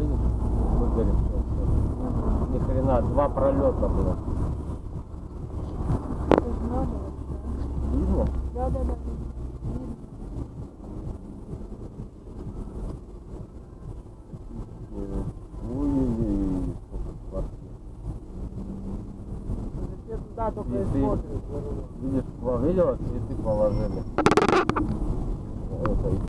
видишь? Выгоревшее. Ни хрена, два пролета было. Видно? Да, да, да. Только и Цветы. смотрят. Видишь, видела, цветы положили.